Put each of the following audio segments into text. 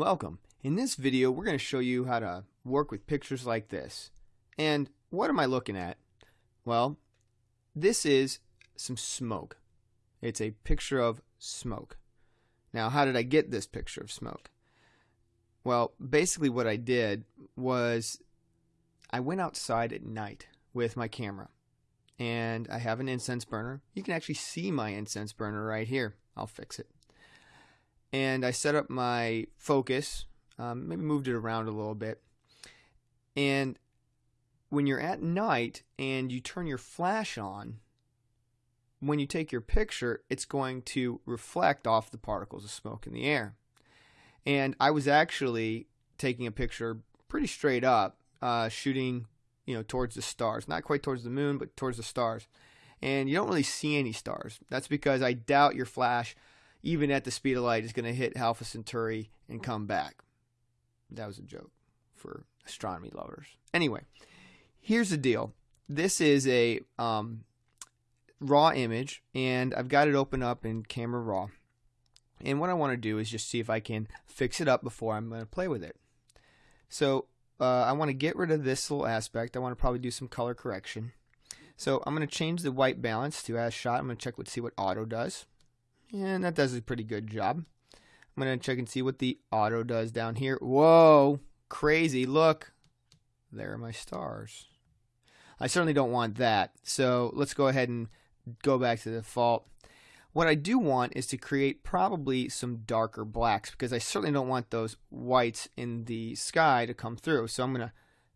Welcome. In this video, we're going to show you how to work with pictures like this. And what am I looking at? Well, this is some smoke. It's a picture of smoke. Now, how did I get this picture of smoke? Well, basically what I did was I went outside at night with my camera. And I have an incense burner. You can actually see my incense burner right here. I'll fix it and I set up my focus, um, maybe moved it around a little bit. And when you're at night and you turn your flash on, when you take your picture, it's going to reflect off the particles of smoke in the air. And I was actually taking a picture pretty straight up, uh, shooting, you know, towards the stars, not quite towards the moon, but towards the stars. And you don't really see any stars. That's because I doubt your flash even at the speed of light, is going to hit Alpha Centauri and come back. That was a joke for astronomy lovers. Anyway, here's the deal. This is a um, raw image, and I've got it open up in Camera Raw. And what I want to do is just see if I can fix it up before I'm going to play with it. So uh, I want to get rid of this little aspect. I want to probably do some color correction. So I'm going to change the white balance to as shot. I'm going to check let's see what auto does. And that does a pretty good job. I'm going to check and see what the auto does down here. Whoa, crazy. Look, there are my stars. I certainly don't want that. So let's go ahead and go back to the default. What I do want is to create probably some darker blacks because I certainly don't want those whites in the sky to come through. So I'm going to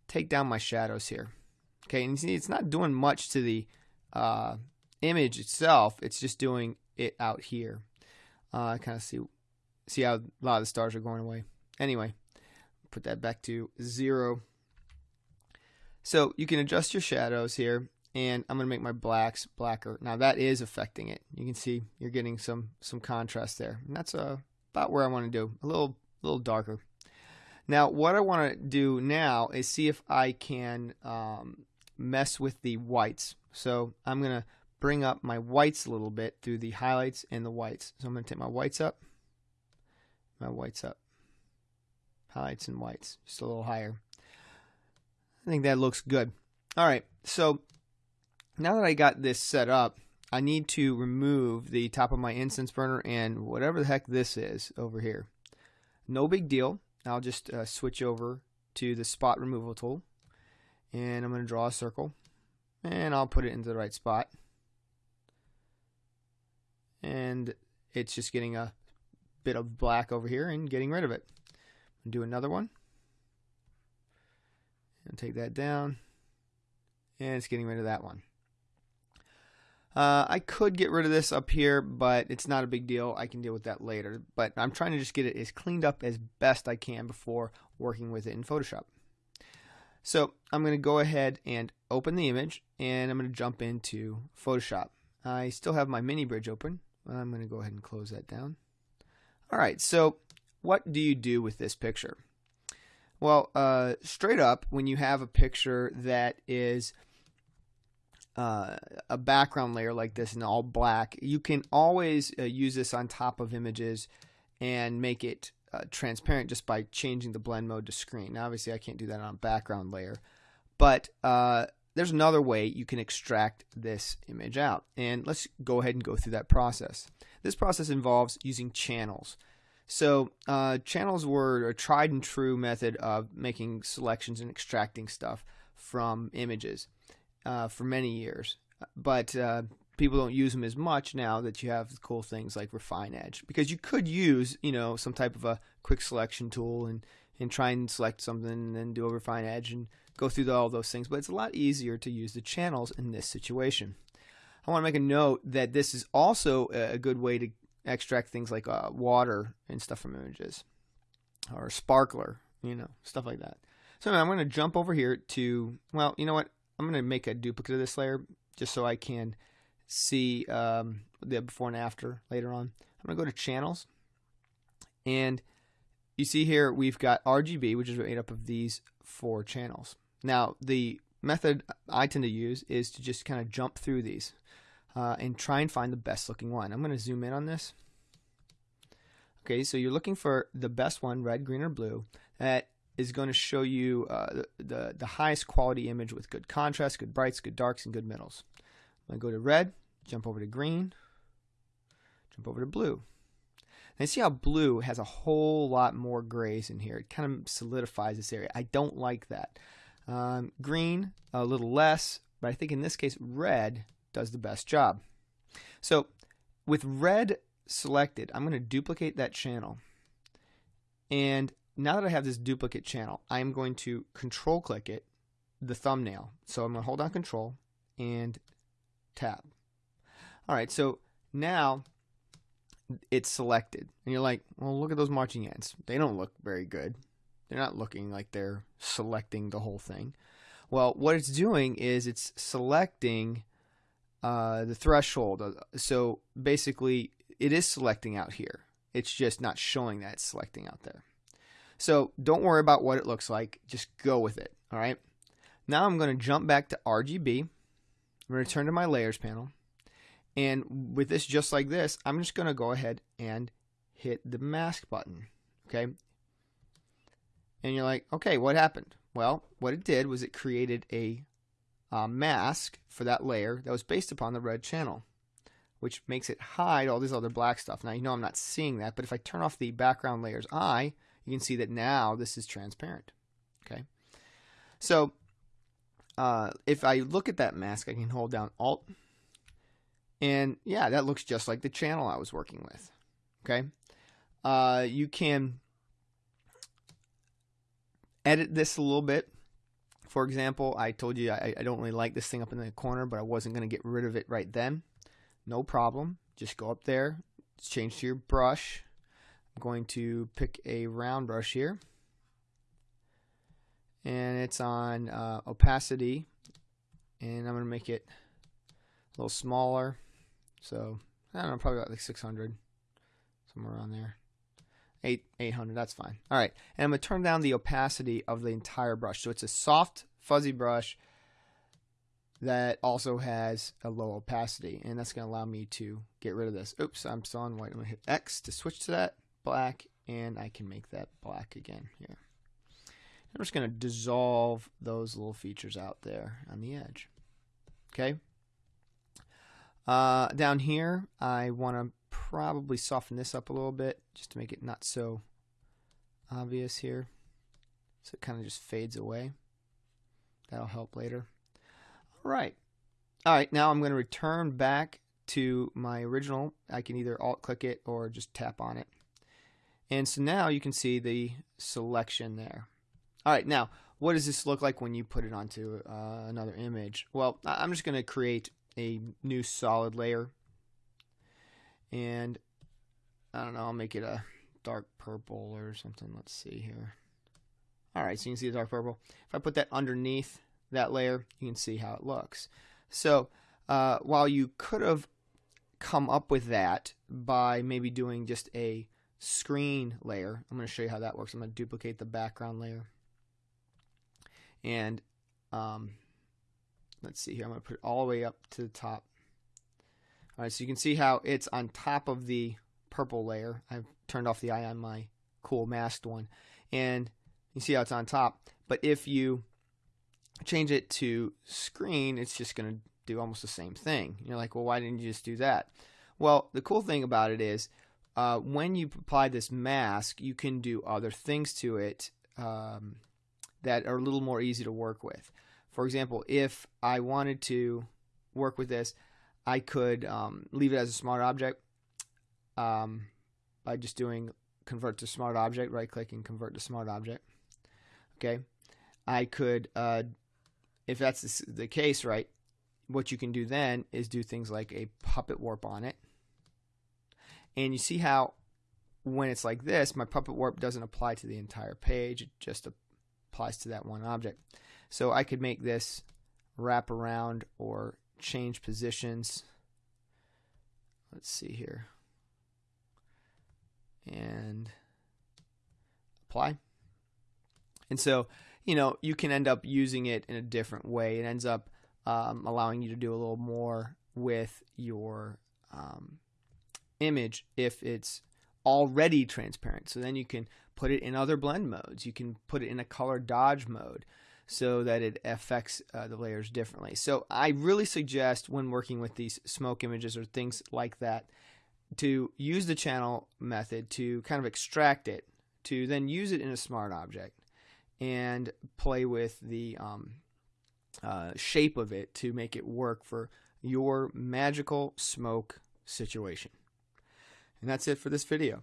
take down my shadows here. Okay, and you see it's not doing much to the uh, image itself. It's just doing it out here. Uh, I kind of see see how a lot of the stars are going away. Anyway, put that back to zero. So you can adjust your shadows here, and I'm going to make my blacks blacker. Now that is affecting it. You can see you're getting some some contrast there, and that's uh, about where I want to do a little little darker. Now what I want to do now is see if I can um, mess with the whites. So I'm going to bring up my whites a little bit through the highlights and the whites. So I'm going to take my whites up, my whites up, highlights and whites, just a little higher. I think that looks good. All right, so now that I got this set up, I need to remove the top of my incense burner and whatever the heck this is over here. No big deal. I'll just uh, switch over to the spot removal tool and I'm going to draw a circle and I'll put it into the right spot and it's just getting a bit of black over here and getting rid of it. Do another one and take that down and it's getting rid of that one. Uh, I could get rid of this up here, but it's not a big deal. I can deal with that later. But I'm trying to just get it as cleaned up as best I can before working with it in Photoshop. So I'm going to go ahead and open the image, and I'm going to jump into Photoshop. I still have my mini bridge open, I'm going to go ahead and close that down. All right, so what do you do with this picture? Well, uh, straight up, when you have a picture that is uh, a background layer like this in all black, you can always uh, use this on top of images and make it uh, transparent just by changing the blend mode to screen. Now, obviously, I can't do that on a background layer, but uh, there's another way you can extract this image out. And let's go ahead and go through that process. This process involves using channels. So uh, channels were a tried and true method of making selections and extracting stuff from images uh, for many years. But uh, people don't use them as much now that you have cool things like Refine Edge. Because you could use, you know, some type of a quick selection tool and, and try and select something and then do a Refine Edge and go through all those things, but it's a lot easier to use the channels in this situation. I want to make a note that this is also a good way to extract things like uh, water and stuff from images or sparkler, you know, stuff like that. So I'm going to jump over here to, well, you know what? I'm going to make a duplicate of this layer just so I can see um, the before and after later on. I'm going to go to channels and you see here we've got RGB, which is made up of these four channels. Now, the method I tend to use is to just kind of jump through these uh, and try and find the best looking one. I'm going to zoom in on this. Okay, so you're looking for the best one, red, green, or blue, that is going to show you uh, the, the, the highest quality image with good contrast, good brights, good darks, and good middles. To go to red, jump over to green, jump over to blue. And see how blue has a whole lot more grays in here. It kind of solidifies this area. I don't like that. Um, green, a little less, but I think in this case, red does the best job. So with red selected, I'm going to duplicate that channel. And now that I have this duplicate channel, I'm going to control click it, the thumbnail. So I'm going to hold down control and tab. All right, so now it's selected. And you're like, well, look at those marching ants. They don't look very good. They're not looking like they're selecting the whole thing. Well, what it's doing is it's selecting uh, the threshold. Uh, so basically, it is selecting out here. It's just not showing that it's selecting out there. So don't worry about what it looks like. Just go with it. All right. Now I'm going to jump back to RGB. I'm going to return to my layers panel. And with this just like this, I'm just going to go ahead and hit the mask button. Okay. And you're like, okay, what happened? Well, what it did was it created a uh, mask for that layer that was based upon the red channel, which makes it hide all this other black stuff. Now, you know I'm not seeing that, but if I turn off the background layer's eye, you can see that now this is transparent. Okay. So uh, if I look at that mask, I can hold down Alt and yeah, that looks just like the channel I was working with. Okay. Uh, you can edit this a little bit. For example, I told you I, I don't really like this thing up in the corner, but I wasn't going to get rid of it right then. No problem. Just go up there, change to your brush. I'm going to pick a round brush here. And it's on uh, opacity. And I'm to make it a little smaller. So I don't know, probably about like 600, somewhere around there. Eight, 800, that's fine. All right, and I'm gonna turn down the opacity of the entire brush. So it's a soft, fuzzy brush that also has a low opacity, and that's gonna allow me to get rid of this. Oops, I'm still on white. I'm gonna hit X to switch to that black, and I can make that black again here. I'm just gonna dissolve those little features out there on the edge. Okay. Uh, down here, I want to probably soften this up a little bit just to make it not so obvious here. So it kind of just fades away. That'll help later. All right. All right, now I'm going to return back to my original. I can either alt click it or just tap on it. And so now you can see the selection there. All right, now what does this look like when you put it onto uh, another image? Well, I'm just going to create a new solid layer. And I don't know, I'll make it a dark purple or something. Let's see here. All right, so you can see the dark purple. If I put that underneath that layer, you can see how it looks. So uh, while you could have come up with that by maybe doing just a screen layer, I'm going to show you how that works. I'm going to duplicate the background layer. And um, let's see here. I'm going to put it all the way up to the top. All right, so you can see how it's on top of the purple layer. I've turned off the eye on my cool masked one. And you see how it's on top. But if you change it to screen, it's just going to do almost the same thing. You're like, well, why didn't you just do that? Well, the cool thing about it is uh, when you apply this mask, you can do other things to it um, that are a little more easy to work with. For example, if I wanted to work with this, I could um, leave it as a smart object um, by just doing convert to smart object, right click and convert to smart object. Okay. I could, uh, if that's the case, right, what you can do then is do things like a puppet warp on it. And you see how when it's like this, my puppet warp doesn't apply to the entire page, it just applies to that one object. So I could make this wrap around or change positions. Let's see here. And apply. And so, you know, you can end up using it in a different way. It ends up um, allowing you to do a little more with your um, image if it's already transparent. So then you can put it in other blend modes. You can put it in a color dodge mode so that it affects uh, the layers differently. So I really suggest when working with these smoke images or things like that to use the channel method to kind of extract it to then use it in a smart object and play with the um, uh, shape of it to make it work for your magical smoke situation. And that's it for this video.